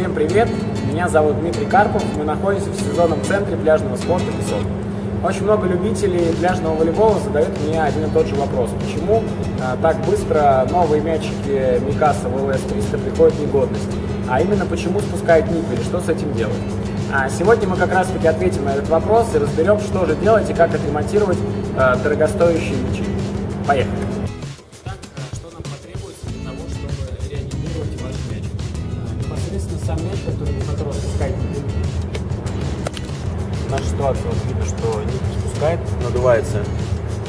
Всем привет! Меня зовут Дмитрий Карпов. Мы находимся в сезонном центре пляжного спорта «Песок». Очень много любителей пляжного волейбола задают мне один и тот же вопрос. Почему а, так быстро новые мячики Микаса ВЛС-300 приходят в негодность? А именно, почему спускают ниппели, что с этим делать? А сегодня мы как раз таки ответим на этот вопрос и разберем, что же делать и как отремонтировать а, дорогостоящие мячи. Поехали! У которого спускает ниппель, наша ситуация, вот видно, что нить спускает, надувается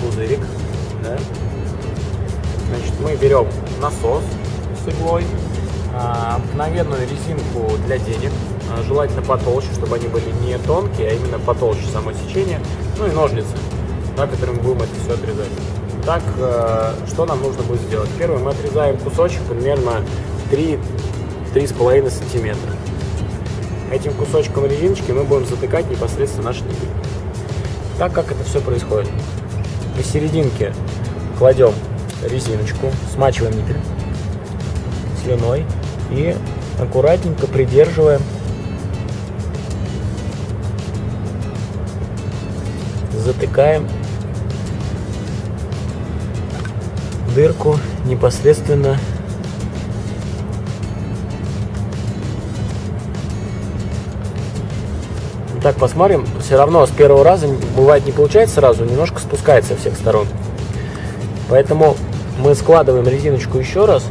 пузырик, да. Значит, мы берем насос с иглой, а, обыкновенную резинку для денег, а, желательно потолще, чтобы они были не тонкие, а именно потолще само сечение, ну и ножницы, да, которыми будем это все отрезать. Так, э, что нам нужно будет сделать? Первое, мы отрезаем кусочек примерно 3-3,5 сантиметра. Этим кусочком резиночки мы будем затыкать непосредственно наш ниппель. Так как это все происходит. Посерединке кладем резиночку, смачиваем ниппель слюной и аккуратненько придерживаем затыкаем дырку непосредственно Так, посмотрим. Все равно с первого раза бывает не получается сразу, немножко спускается со всех сторон. Поэтому мы складываем резиночку еще раз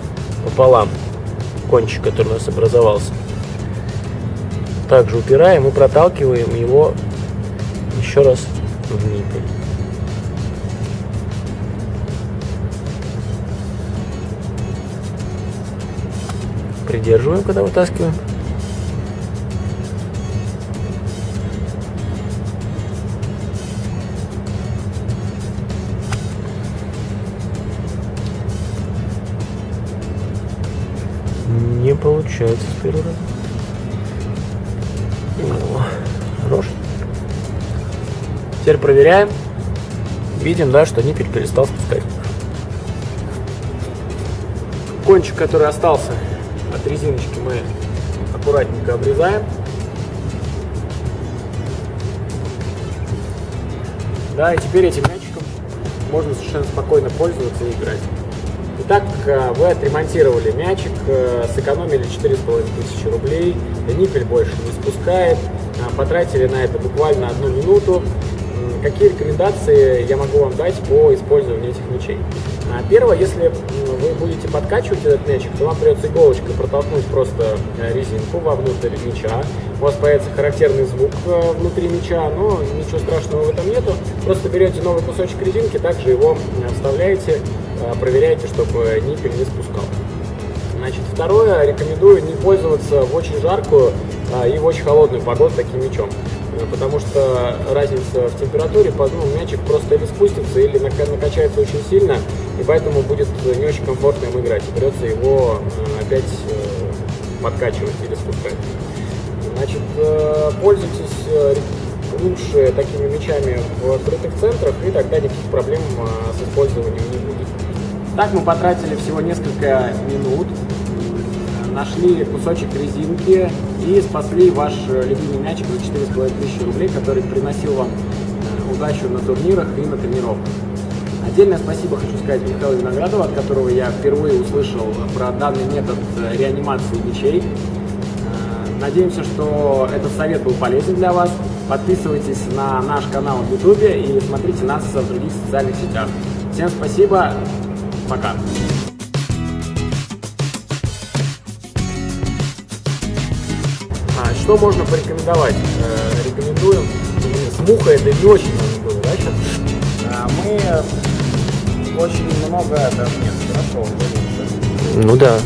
пополам, кончик, который у нас образовался. Также упираем и проталкиваем его еще раз в ниппель. Придерживаем, когда вытаскиваем. Не получается с первого раза. О, хорош. Теперь проверяем. Видим, да, что ниппель перестал спускать. Кончик, который остался от резиночки, мы аккуратненько обрезаем. Да, и теперь этим мячиком можно совершенно спокойно пользоваться и играть. Итак, э, вы отремонтировали мячик, э, сэкономили 4,5 тысячи рублей, ниппель больше не спускает, э, потратили на это буквально одну минуту. Какие рекомендации я могу вам дать по использованию этих мячей? Первое, если вы будете подкачивать этот мячик, то вам придется иголочкой протолкнуть просто резинку вовнутрь мяча. У вас появится характерный звук внутри мяча, но ничего страшного в этом нету. Просто берете новый кусочек резинки, также его вставляете проверяйте, чтобы ниппель не спускал. Значит, второе, рекомендую не пользоваться в очень жаркую а, и в очень холодную погоду таким мячом, потому что разница в температуре, ну, мячик просто или спустится, или накачается очень сильно, и поэтому будет не очень комфортно им играть, и придется его опять э, подкачивать или спускать. Значит, э, пользуйтесь лучше такими мячами в открытых центрах, и тогда никаких проблем с использованием не будет. Так мы потратили всего несколько минут, нашли кусочек резинки и спасли ваш любимый мячик за 4,5 тысячи рублей, который приносил вам удачу на турнирах и на тренировках. Отдельное спасибо хочу сказать Михаилу Виноградову, от которого я впервые услышал про данный метод реанимации мячей. Надеемся, что этот совет был полезен для вас. Подписывайтесь на наш канал в YouTube и смотрите нас в других социальных сетях. Всем спасибо, Пока. А, что можно порекомендовать? Э, рекомендуем. С мухой это не очень надо было, да, сейчас? А, мы очень много, это нет, хорошо, Ну да.